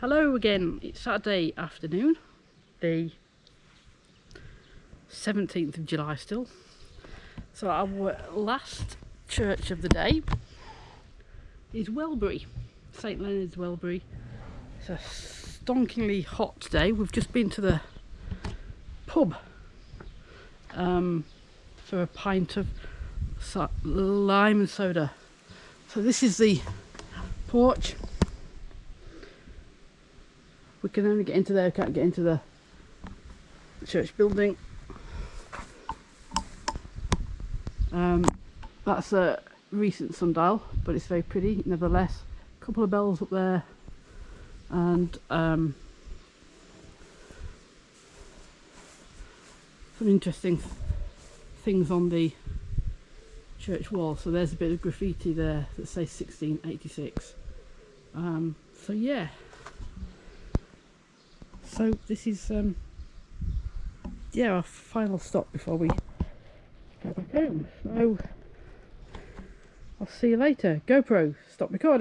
Hello again, it's Saturday afternoon, the 17th of July still. So our last church of the day is Welbury, St Leonard's Welbury. It's a stonkingly hot day. We've just been to the pub um, for a pint of lime and soda. So this is the porch we can only get into there, can't get into the church building. Um, that's a recent sundial, but it's very pretty nevertheless. A couple of bells up there and um, some interesting th things on the church wall. So there's a bit of graffiti there that says 1686. Um, so yeah so this is um yeah our final stop before we go back home. So I'll see you later. GoPro stop recording